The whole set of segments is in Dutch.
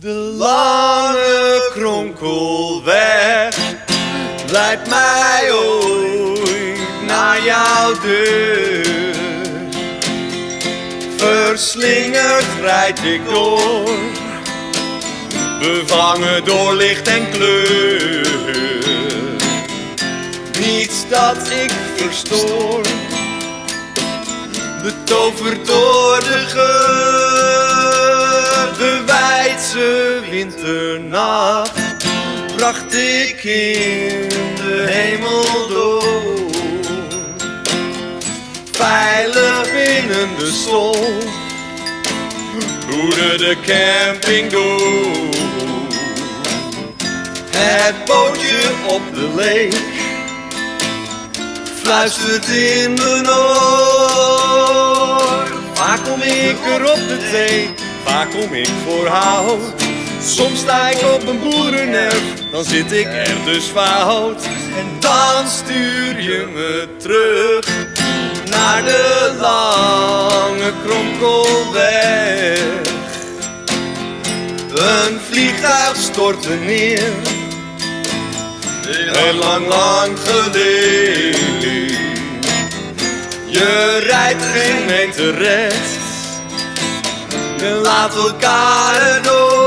De lange kronkelweg leidt mij ooit naar jouw deur. Verslingerd rijd ik door, bevangen door licht en kleur. Niets dat ik verstoor, betoverd door winternacht bracht ik in de hemel door. Veilig binnen de stol, roerde de camping door. Het bootje op de leek fluistert in mijn oor. Vaak kom ik er op de thee, vaak kom ik voor hout. Soms sta ik op een boerenerf, dan zit ik er dus fout. En dan stuur je me terug naar de lange kronkelweg. Een vliegtuig stortte neer, heel lang, lang geleden. Je rijdt geen meter rechts, je laat elkaar door.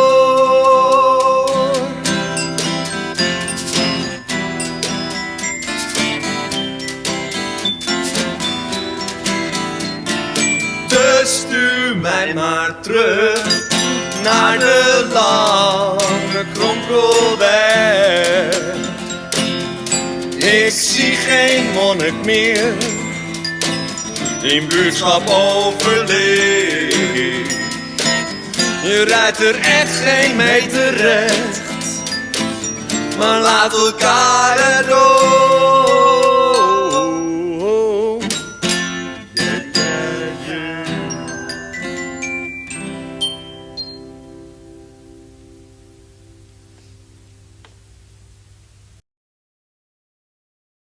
Stuur mij maar terug naar de lange kronkelweg. Ik zie geen monnik meer in buurtschap overleefd. Je rijdt er echt geen meter recht, maar laat elkaar erdoor.